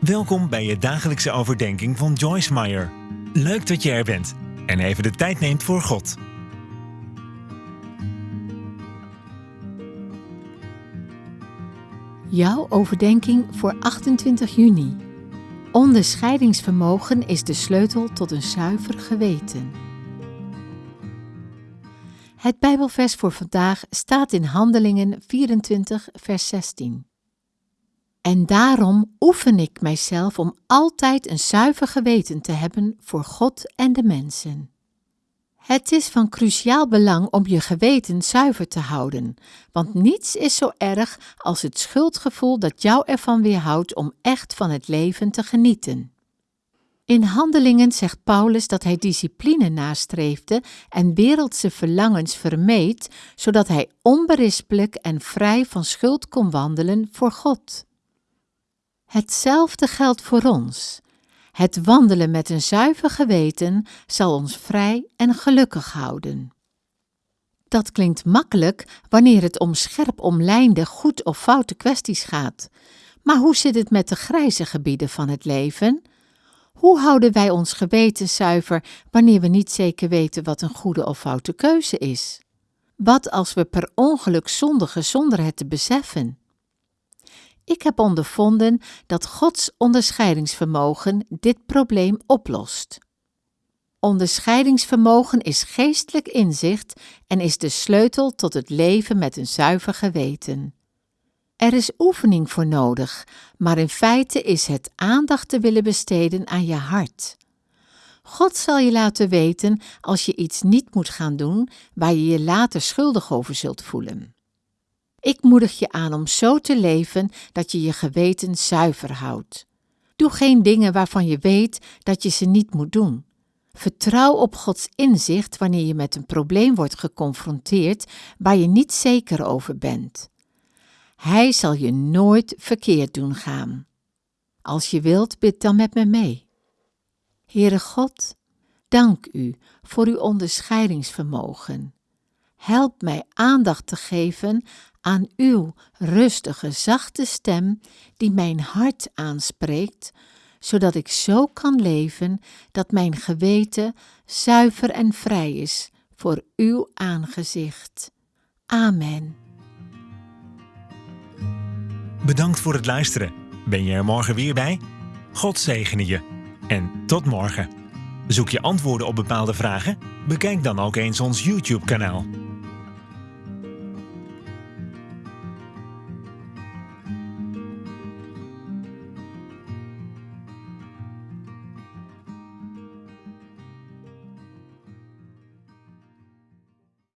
Welkom bij je dagelijkse overdenking van Joyce Meyer. Leuk dat je er bent en even de tijd neemt voor God. Jouw overdenking voor 28 juni. Onderscheidingsvermogen is de sleutel tot een zuiver geweten. Het Bijbelvers voor vandaag staat in Handelingen 24, vers 16. En daarom oefen ik mijzelf om altijd een zuiver geweten te hebben voor God en de mensen. Het is van cruciaal belang om je geweten zuiver te houden, want niets is zo erg als het schuldgevoel dat jou ervan weerhoudt om echt van het leven te genieten. In Handelingen zegt Paulus dat hij discipline nastreefde en wereldse verlangens vermeed, zodat hij onberispelijk en vrij van schuld kon wandelen voor God. Hetzelfde geldt voor ons. Het wandelen met een zuiver geweten zal ons vrij en gelukkig houden. Dat klinkt makkelijk wanneer het om scherp omlijnde goed of foute kwesties gaat. Maar hoe zit het met de grijze gebieden van het leven? Hoe houden wij ons geweten zuiver wanneer we niet zeker weten wat een goede of foute keuze is? Wat als we per ongeluk zondigen zonder het te beseffen? Ik heb ondervonden dat Gods onderscheidingsvermogen dit probleem oplost. Onderscheidingsvermogen is geestelijk inzicht en is de sleutel tot het leven met een zuiver geweten. Er is oefening voor nodig, maar in feite is het aandacht te willen besteden aan je hart. God zal je laten weten als je iets niet moet gaan doen waar je je later schuldig over zult voelen. Ik moedig je aan om zo te leven dat je je geweten zuiver houdt. Doe geen dingen waarvan je weet dat je ze niet moet doen. Vertrouw op Gods inzicht wanneer je met een probleem wordt geconfronteerd waar je niet zeker over bent. Hij zal je nooit verkeerd doen gaan. Als je wilt, bid dan met me mee. Heere God, dank u voor uw onderscheidingsvermogen. Help mij aandacht te geven aan uw rustige, zachte stem die mijn hart aanspreekt, zodat ik zo kan leven dat mijn geweten zuiver en vrij is voor uw aangezicht. Amen. Bedankt voor het luisteren. Ben je er morgen weer bij? God zegene je. En tot morgen. Zoek je antwoorden op bepaalde vragen? Bekijk dan ook eens ons YouTube-kanaal.